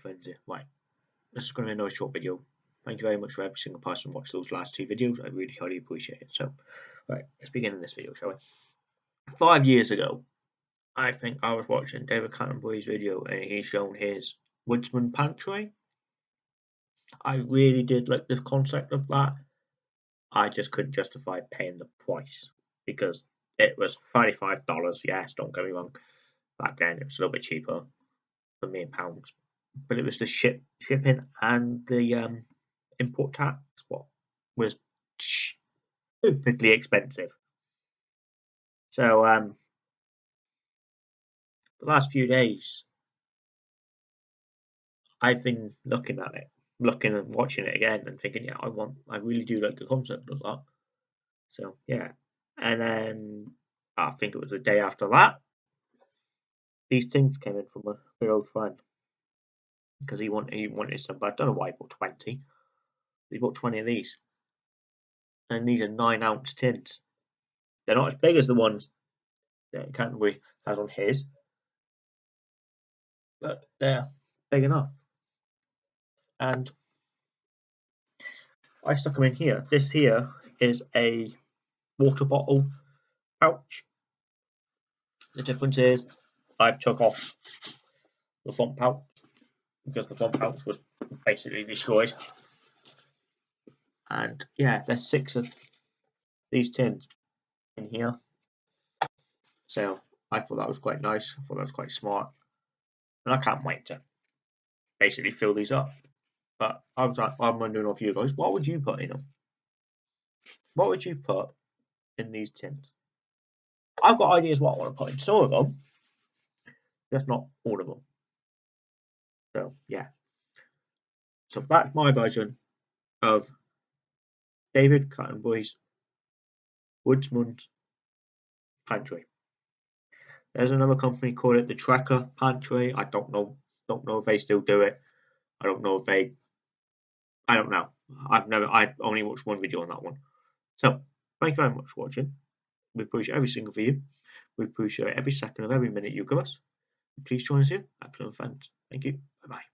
frenzy. Right, this is going to be another short video. Thank you very much for every single person who watched those last two videos. I really highly appreciate it. So, right, let's begin in this video, shall we? Five years ago, I think I was watching David Canterbury's video and he's shown his Woodsman Pantry. I really did like the concept of that. I just couldn't justify paying the price because it was $35. Yes, don't get me wrong. Back then, it was a little bit cheaper for me in pounds, but it was the ship shipping and the um, import tax what was stupidly expensive. So um, the last few days, I've been looking at it, looking and watching it again, and thinking, yeah, I want, I really do like the concept of that. So yeah, and then I think it was the day after that, these things came in from a good old friend because he wanted he wanted some, but I don't know why he bought twenty. He bought twenty of these, and these are nine ounce tins. They're not as big as the ones that Canterbury has on his, but they're big enough. And I stuck them in here. This here is a water bottle pouch. The difference is I've took off the front pouch because the front house was basically destroyed. And yeah, there's six of these tins in here. So I thought that was quite nice. I thought that was quite smart. And I can't wait to basically fill these up. But I was like, I'm wondering of you guys, what would you put in them? What would you put in these tins? I've got ideas what I want to put in some of them. Just not all of them. So yeah. So that's my version of David Canterbury's Woodsman's Pantry. There's another company called it the Tracker Pantry. I don't know don't know if they still do it. I don't know if they I don't know. I've never I've only watched one video on that one. So thank you very much for watching. We appreciate every single view. We appreciate every second of every minute you give us. Please join us here at Plymouth Friends. Thank you. Bye bye.